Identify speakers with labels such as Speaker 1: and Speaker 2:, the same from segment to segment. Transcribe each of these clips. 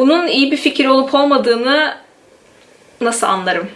Speaker 1: Bunun iyi bir fikir olup olmadığını nasıl anlarım?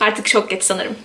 Speaker 1: Artık çok geç sanırım.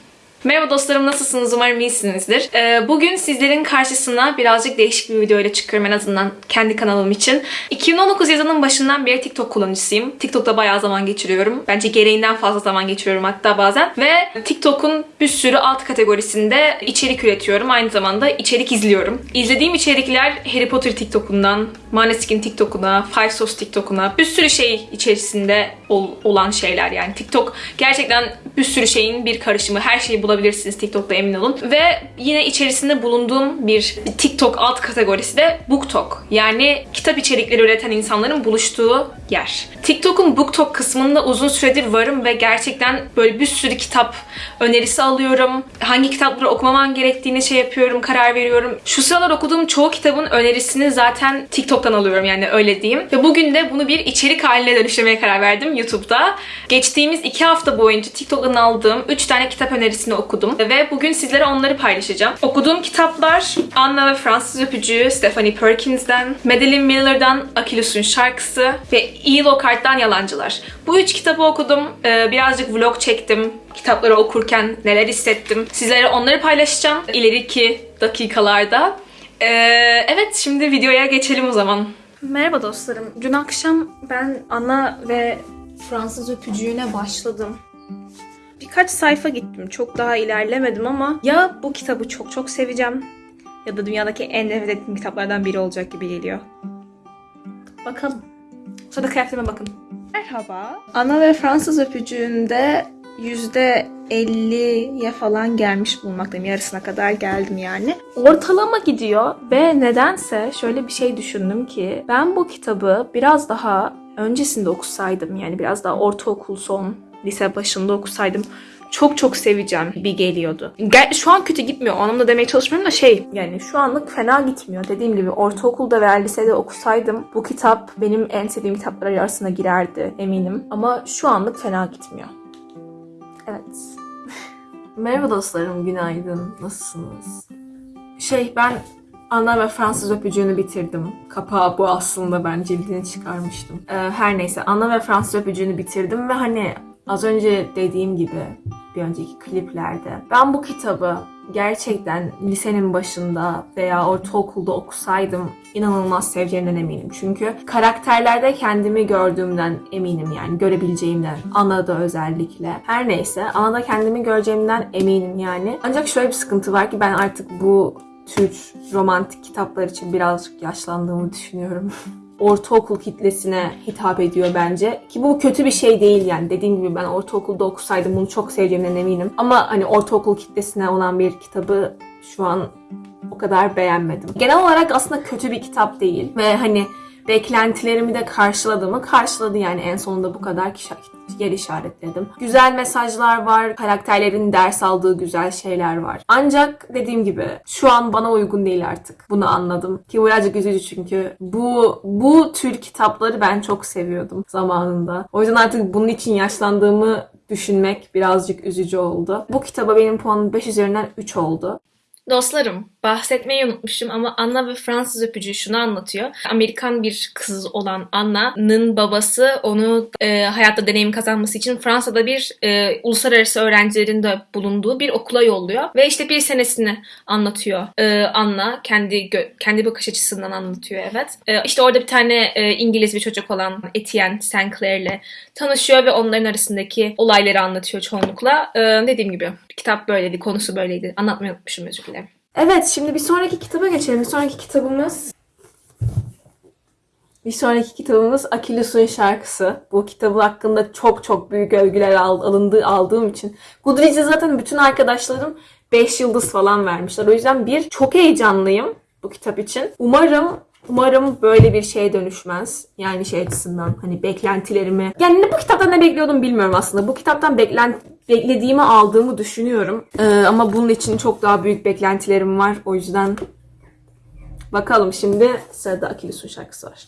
Speaker 1: Merhaba dostlarım nasılsınız? Umarım iyisinizdir. Ee, bugün sizlerin karşısına birazcık değişik bir video ile çıkıyorum en azından kendi kanalım için. 2019 yazının başından beri TikTok kullanıcısıyım. TikTok'ta bayağı zaman geçiriyorum. Bence gereğinden fazla zaman geçiriyorum hatta bazen. Ve TikTok'un bir sürü alt kategorisinde içerik üretiyorum. Aynı zamanda içerik izliyorum. İzlediğim içerikler Harry Potter TikTok'undan, Maneskin TikTok'una, Five Sauce TikTok'una bir sürü şey içerisinde ol- olan şeyler yani. TikTok gerçekten bir sürü şeyin bir karışımı. Her şeyi bulabilirsiniz TikTok'ta emin olun. Ve yine içerisinde bulunduğum bir TikTok alt kategorisi de BookTok. Yani kitap içerikleri üreten insanların buluştuğu yer. TikTok'un BookTok kısmında uzun süredir varım ve gerçekten böyle bir sürü kitap önerisi alıyorum. Hangi kitapları okumamam gerektiğini şey yapıyorum, karar veriyorum. Şu sıralar okuduğum çoğu kitabın önerisini zaten TikTok'tan alıyorum yani öyle diyeyim. Ve bugün de bunu bir içerik haline dönüştürmeye karar verdim YouTube'da. Geçtiğimiz iki hafta boyunca TikTok'tan aldığım 3 tane kitap önerisini okudum. Ve bugün sizlere onları paylaşacağım. Okuduğum kitaplar Anna ve Fransız Öpücüğü Stephanie Perkins'den, Madeline Miller'dan Akilus'un şarkısı ve E. Lockhart'tan Yalancılar. Bu üç kitabı okudum. Ee, birazcık vlog çektim. Kitapları okurken neler hissettim. Sizlere onları paylaşacağım ileriki dakikalarda. Ee, evet şimdi videoya geçelim o zaman. Merhaba dostlarım. Dün akşam ben Anna ve Fransız öpücüğüne başladım. Birkaç sayfa gittim. Çok daha ilerlemedim ama ya bu kitabı çok çok seveceğim ya da dünyadaki en nefret ettiğim kitaplardan biri olacak gibi geliyor. Bakalım. Sonra kıyafetime bakın. Merhaba. Ana ve Fransız öpücüğünde %50'ye falan gelmiş bulunmaktayım. Yarısına kadar geldim yani. Ortalama gidiyor ve nedense şöyle bir şey düşündüm ki ben bu kitabı biraz daha öncesinde okusaydım yani biraz daha ortaokul son lise başında okusaydım çok çok seveceğim gibi geliyordu. Gel, şu an kötü gitmiyor. O anlamda demeye çalışmıyorum da şey yani şu anlık fena gitmiyor. Dediğim gibi ortaokulda veya lisede okusaydım bu kitap benim en sevdiğim kitaplar arasına girerdi eminim. Ama şu anlık fena gitmiyor. Evet. Merhaba dostlarım, günaydın. Nasılsınız? Şey ben Anna ve Fransız öpücüğünü bitirdim. Kapağı bu aslında ben cildini çıkarmıştım. Ee, her neyse Anna ve Fransız öpücüğünü bitirdim ve hani az önce dediğim gibi bir önceki kliplerde ben bu kitabı gerçekten lisenin başında veya ortaokulda okusaydım inanılmaz seveceğimden eminim. Çünkü karakterlerde kendimi gördüğümden eminim yani görebileceğimden. Ana'da özellikle. Her neyse Ana'da kendimi göreceğimden eminim yani. Ancak şöyle bir sıkıntı var ki ben artık bu tür romantik kitaplar için birazcık yaşlandığımı düşünüyorum. ortaokul kitlesine hitap ediyor bence. Ki bu kötü bir şey değil yani. Dediğim gibi ben ortaokulda okusaydım bunu çok seveceğimden eminim. Ama hani ortaokul kitlesine olan bir kitabı şu an o kadar beğenmedim. Genel olarak aslında kötü bir kitap değil. Ve hani beklentilerimi de karşıladı mı? Karşıladı yani en sonunda bu kadar kişi yer işaretledim. Güzel mesajlar var, karakterlerin ders aldığı güzel şeyler var. Ancak dediğim gibi şu an bana uygun değil artık. Bunu anladım. Ki birazcık üzücü çünkü bu bu tür kitapları ben çok seviyordum zamanında. O yüzden artık bunun için yaşlandığımı düşünmek birazcık üzücü oldu. Bu kitaba benim puanım 5 üzerinden 3 oldu. Dostlarım, bahsetmeyi unutmuşum ama Anna ve Fransız öpücüğü şunu anlatıyor. Amerikan bir kız olan Anna'nın babası onu e, hayatta deneyim kazanması için Fransa'da bir e, uluslararası öğrencilerin de bulunduğu bir okula yolluyor. Ve işte bir senesini anlatıyor e, Anna. Kendi kendi bakış açısından anlatıyor evet. E, işte orada bir tane e, İngiliz bir çocuk olan Etienne St. Clair'le tanışıyor ve onların arasındaki olayları anlatıyor çoğunlukla. E, dediğim gibi kitap böyleydi, konusu böyleydi. Anlatmayı unutmuşum özür dilerim. Evet, şimdi bir sonraki kitaba geçelim. Bir sonraki kitabımız bir sonraki kitabımız Akilus'un şarkısı. Bu kitabı hakkında çok çok büyük övgüler al- alındığı aldığım için. Goodreads'e zaten bütün arkadaşlarım 5 yıldız falan vermişler. O yüzden bir çok heyecanlıyım bu kitap için. Umarım Umarım böyle bir şeye dönüşmez. Yani şey açısından hani beklentilerimi... Yani ne bu kitaptan ne bekliyordum bilmiyorum aslında. Bu kitaptan beklen beklediğimi aldığımı düşünüyorum. Ee, ama bunun için çok daha büyük beklentilerim var. O yüzden bakalım şimdi sırada Akilus'un şarkısı var.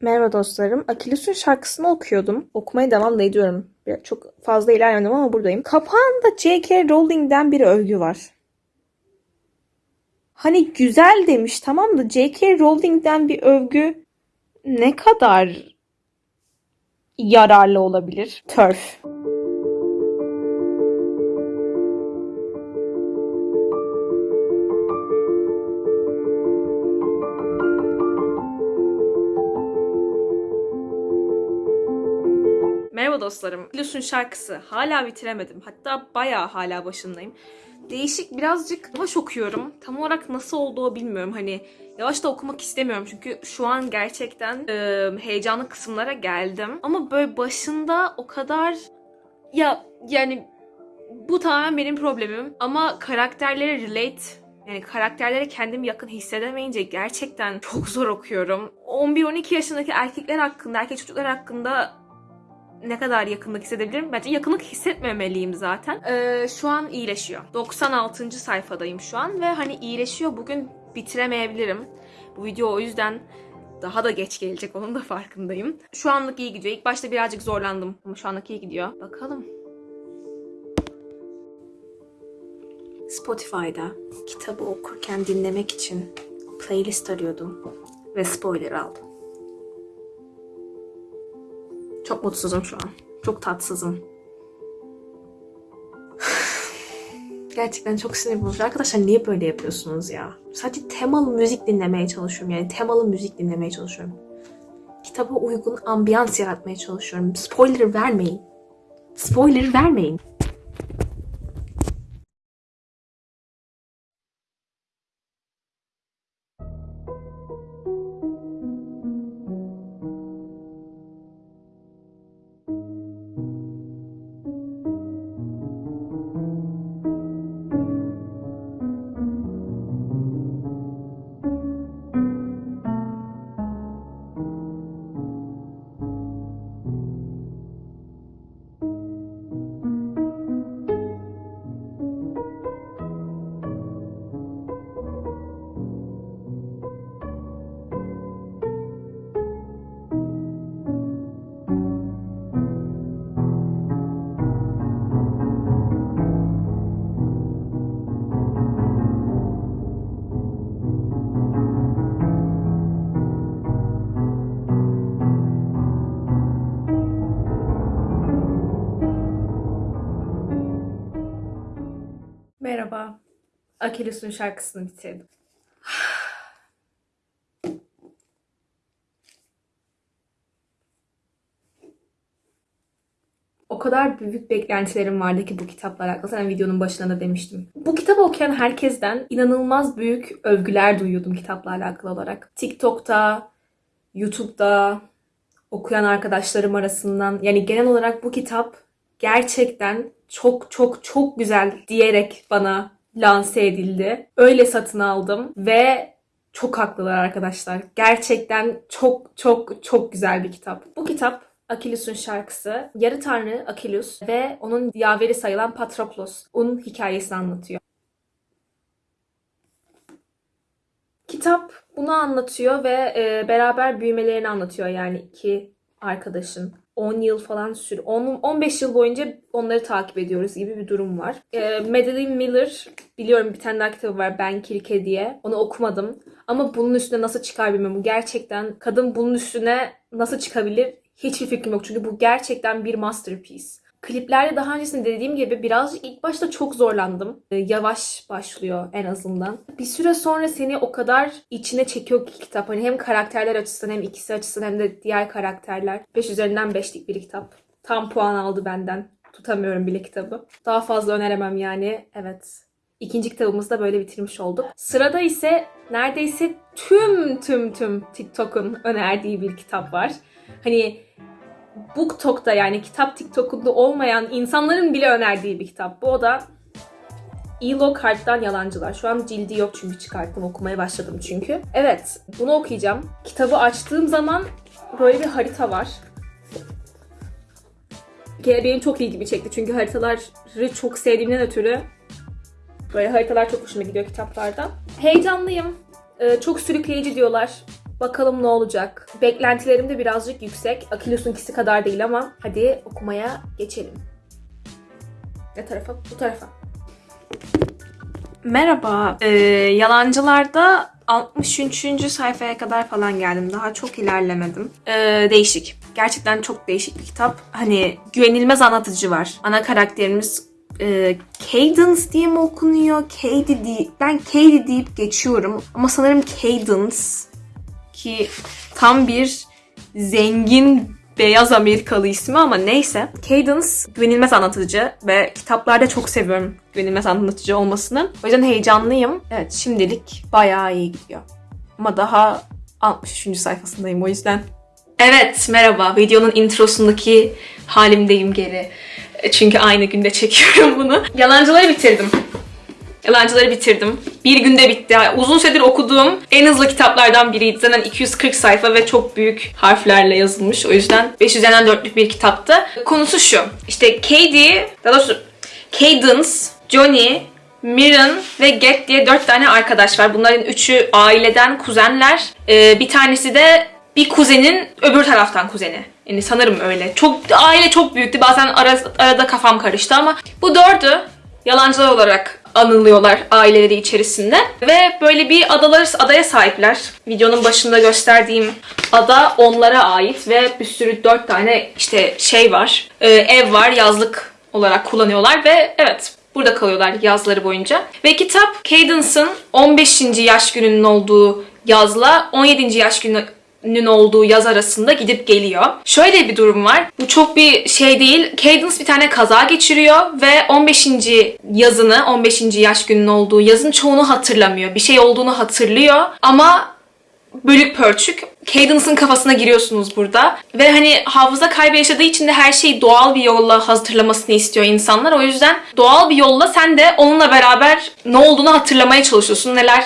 Speaker 1: Merhaba dostlarım. Akilus'un şarkısını okuyordum. Okumaya devam da ediyorum. Çok fazla ilerlemedim ama buradayım. Kapağında J.K. Rowling'den bir övgü var. Hani güzel demiş tamam da J.K. Rowling'den bir övgü ne kadar yararlı olabilir? Turf. Merhaba dostlarım. Lusun şarkısı. Hala bitiremedim. Hatta bayağı hala başındayım. Değişik birazcık yavaş okuyorum. Tam olarak nasıl olduğu bilmiyorum. Hani yavaş da okumak istemiyorum. Çünkü şu an gerçekten e, heyecanlı kısımlara geldim. Ama böyle başında o kadar... Ya yani bu tamamen benim problemim. Ama karakterlere relate yani karakterlere kendimi yakın hissedemeyince gerçekten çok zor okuyorum. 11-12 yaşındaki erkekler hakkında, erkek çocuklar hakkında ne kadar yakınlık hissedebilirim? Bence yakınlık hissetmemeliyim zaten. Ee, şu an iyileşiyor. 96. sayfadayım şu an ve hani iyileşiyor. Bugün bitiremeyebilirim. Bu video o yüzden daha da geç gelecek onun da farkındayım. Şu anlık iyi gidiyor. İlk başta birazcık zorlandım ama şu anlık iyi gidiyor. Bakalım. Spotify'da kitabı okurken dinlemek için playlist arıyordum ve spoiler aldım. Çok mutsuzum şu an. Çok tatsızım. Gerçekten çok sinir bozucu. Arkadaşlar niye böyle yapıyorsunuz ya? Sadece temalı müzik dinlemeye çalışıyorum. Yani temalı müzik dinlemeye çalışıyorum. Kitaba uygun ambiyans yaratmaya çalışıyorum. Spoiler vermeyin. Spoiler vermeyin. Akilus'un şarkısını bitirdim. O kadar büyük beklentilerim vardı ki bu kitapla alakalı. Zaten videonun başında da demiştim. Bu kitabı okuyan herkesten inanılmaz büyük övgüler duyuyordum kitapla alakalı olarak. TikTok'ta, YouTube'da okuyan arkadaşlarım arasından. Yani genel olarak bu kitap gerçekten çok çok çok güzel diyerek bana lanse edildi. Öyle satın aldım ve çok haklılar arkadaşlar. Gerçekten çok çok çok güzel bir kitap. Bu kitap Akilus'un şarkısı. Yarı tanrı Akilus ve onun yaveri sayılan Patroklos'un hikayesini anlatıyor. Kitap bunu anlatıyor ve e, beraber büyümelerini anlatıyor yani iki arkadaşın. 10 yıl falan sür 10 15 yıl boyunca onları takip ediyoruz gibi bir durum var. E, Madeline Miller biliyorum bir tane daha kitabı var Ben Kirke diye. Onu okumadım. Ama bunun üstüne nasıl çıkar bilmiyorum. Gerçekten kadın bunun üstüne nasıl çıkabilir hiçbir fikrim yok. Çünkü bu gerçekten bir masterpiece. Kliplerde daha öncesinde dediğim gibi birazcık ilk başta çok zorlandım. Ee, Yavaş başlıyor en azından. Bir süre sonra seni o kadar içine çekiyor ki kitap. Hani hem karakterler açısından hem ikisi açısından hem de diğer karakterler. 5 üzerinden 5'lik bir kitap. Tam puan aldı benden. Tutamıyorum bile kitabı. Daha fazla öneremem yani. Evet. İkinci kitabımızı da böyle bitirmiş olduk. Sırada ise neredeyse tüm tüm tüm TikTok'un önerdiği bir kitap var. Hani BookTok'ta yani kitap TikTok'unda olmayan insanların bile önerdiği bir kitap. Bu o da Elo Kart'tan Yalancılar. Şu an cildi yok çünkü çıkarttım okumaya başladım çünkü. Evet bunu okuyacağım. Kitabı açtığım zaman böyle bir harita var. Kere benim çok ilgimi çekti çünkü haritaları çok sevdiğimden ötürü böyle haritalar çok hoşuma gidiyor kitaplarda. Heyecanlıyım. Ee, çok sürükleyici diyorlar. Bakalım ne olacak. Beklentilerim de birazcık yüksek. Akilus'unkisi kadar değil ama hadi okumaya geçelim. Ne tarafa? Bu tarafa. Merhaba. Ee, Yalancılar'da 63. sayfaya kadar falan geldim. Daha çok ilerlemedim. Ee, değişik. Gerçekten çok değişik bir kitap. Hani güvenilmez anlatıcı var. Ana karakterimiz e, Cadence diye mi okunuyor? Cady diye. Ben Cady deyip geçiyorum. Ama sanırım Cadence ki tam bir zengin beyaz Amerikalı ismi ama neyse. Cadence güvenilmez anlatıcı ve kitaplarda çok seviyorum güvenilmez anlatıcı olmasını. O yüzden heyecanlıyım. Evet şimdilik bayağı iyi gidiyor. Ama daha 63. sayfasındayım o yüzden. Evet merhaba videonun introsundaki halimdeyim geri. Çünkü aynı günde çekiyorum bunu. Yalancıları bitirdim. Yalancıları bitirdim. Bir günde bitti. Uzun süredir okuduğum en hızlı kitaplardan biriydi. Zaten 240 sayfa ve çok büyük harflerle yazılmış. O yüzden 5 üzerinden 4'lük bir kitaptı. Konusu şu. İşte Cady, daha doğrusu Cadence, Johnny, Mirren ve Get diye 4 tane arkadaş var. Bunların üçü aileden kuzenler. Ee, bir tanesi de bir kuzenin öbür taraftan kuzeni. Yani sanırım öyle. Çok aile çok büyüktü. Bazen ara- arada kafam karıştı ama bu dördü yalancılar olarak anılıyorlar aileleri içerisinde. Ve böyle bir adalar, adaya sahipler. Videonun başında gösterdiğim ada onlara ait ve bir sürü dört tane işte şey var. Ee, ev var yazlık olarak kullanıyorlar ve evet burada kalıyorlar yazları boyunca. Ve kitap Cadence'ın 15. yaş gününün olduğu yazla 17. yaş günü ünün olduğu yaz arasında gidip geliyor. Şöyle bir durum var. Bu çok bir şey değil. Cadence bir tane kaza geçiriyor ve 15. yazını, 15. yaş gününün olduğu yazın çoğunu hatırlamıyor. Bir şey olduğunu hatırlıyor ama bölük pörçük. Cadence'ın kafasına giriyorsunuz burada. Ve hani hafıza kaybı yaşadığı için de her şeyi doğal bir yolla hatırlamasını istiyor insanlar. O yüzden doğal bir yolla sen de onunla beraber ne olduğunu hatırlamaya çalışıyorsun. Neler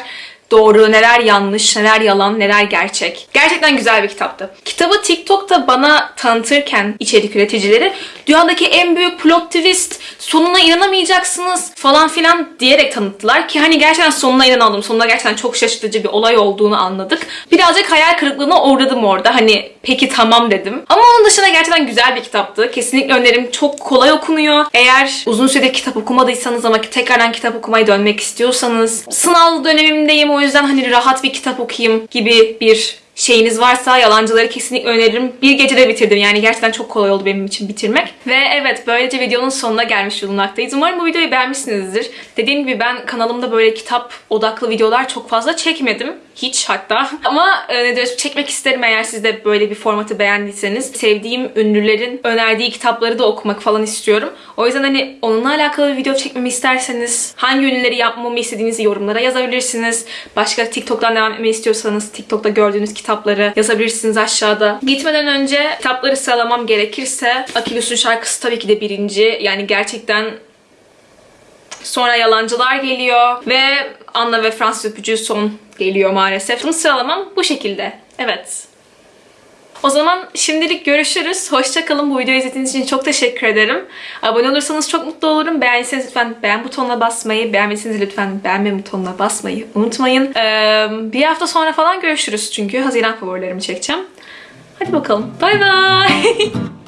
Speaker 1: doğru, neler yanlış, neler yalan, neler gerçek. Gerçekten güzel bir kitaptı. Kitabı TikTok'ta bana tanıtırken içerik üreticileri dünyadaki en büyük plot twist, sonuna inanamayacaksınız falan filan diyerek tanıttılar ki hani gerçekten sonuna inanalım. Sonunda gerçekten çok şaşırtıcı bir olay olduğunu anladık. Birazcık hayal kırıklığına uğradım orada. Hani peki tamam dedim. Ama onun dışında gerçekten güzel bir kitaptı. Kesinlikle öneririm. Çok kolay okunuyor. Eğer uzun süredir kitap okumadıysanız ama tekrardan kitap okumaya dönmek istiyorsanız sınav dönemimdeyim o yüzden hani rahat bir kitap okuyayım gibi bir şeyiniz varsa yalancıları kesinlikle öneririm. Bir gecede bitirdim yani gerçekten çok kolay oldu benim için bitirmek. Ve evet böylece videonun sonuna gelmiş bulunmaktayız. Umarım bu videoyu beğenmişsinizdir. Dediğim gibi ben kanalımda böyle kitap odaklı videolar çok fazla çekmedim. Hiç hatta. Ama e, ne diyoruz çekmek isterim eğer siz de böyle bir formatı beğendiyseniz. Sevdiğim ünlülerin önerdiği kitapları da okumak falan istiyorum. O yüzden hani onunla alakalı bir video çekmemi isterseniz hangi ünlüleri yapmamı istediğinizi yorumlara yazabilirsiniz. Başka TikTok'tan devam etmeyi istiyorsanız TikTok'ta gördüğünüz kitapları yazabilirsiniz aşağıda. Gitmeden önce kitapları sıralamam gerekirse Akilus'un şarkısı tabii ki de birinci. Yani gerçekten Sonra Yalancılar geliyor ve Anna ve Fransız Öpücüğü son geliyor maalesef. Bunu sıralamam bu şekilde. Evet. O zaman şimdilik görüşürüz. Hoşçakalın. Bu videoyu izlediğiniz için çok teşekkür ederim. Abone olursanız çok mutlu olurum. Beğendiyseniz lütfen beğen butonuna basmayı, beğenmediyseniz lütfen beğenme butonuna basmayı unutmayın. Ee, bir hafta sonra falan görüşürüz çünkü Haziran favorilerimi çekeceğim. Hadi bakalım. Bay bay.